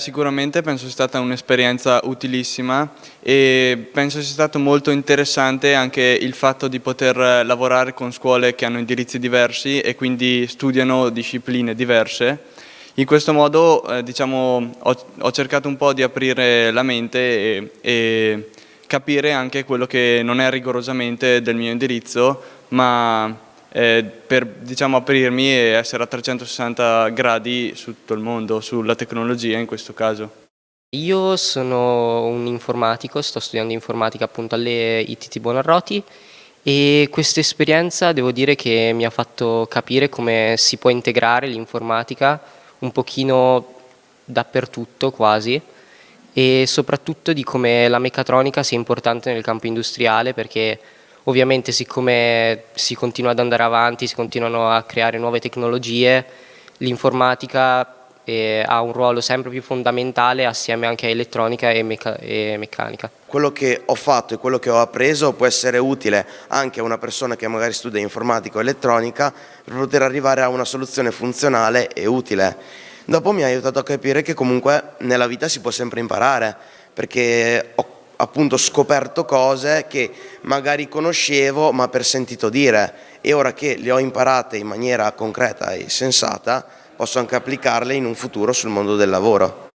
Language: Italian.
Sicuramente penso sia stata un'esperienza utilissima e penso sia stato molto interessante anche il fatto di poter lavorare con scuole che hanno indirizzi diversi e quindi studiano discipline diverse. In questo modo eh, diciamo, ho, ho, cercato un po' di aprire la mente e, e capire anche quello che non è rigorosamente del mio indirizzo ma eh, per diciamo, aprirmi e essere a 360 gradi su tutto il mondo, sulla tecnologia in questo caso. Io sono un informatico, sto studiando informatica appunto alle ITT Bonarroti e questa esperienza devo dire che mi ha fatto capire come si può integrare l'informatica un pochino dappertutto quasi e soprattutto di come la meccatronica sia importante nel campo industriale perché Ovviamente siccome si continua ad andare avanti, si continuano a creare nuove tecnologie, l'informatica eh, ha un ruolo sempre più fondamentale assieme anche a elettronica e, meca e, meccanica. Quello che ho fatto e quello che ho appreso può essere utile anche a una persona che magari studia informatica o elettronica per poter arrivare a una soluzione funzionale e utile. Dopo mi ha aiutato a capire che comunque nella vita si può sempre imparare perché ho appunto scoperto cose che magari conoscevo ma per sentito dire e ora che le ho imparate in maniera concreta e sensata posso anche applicarle in un futuro sul mondo del lavoro.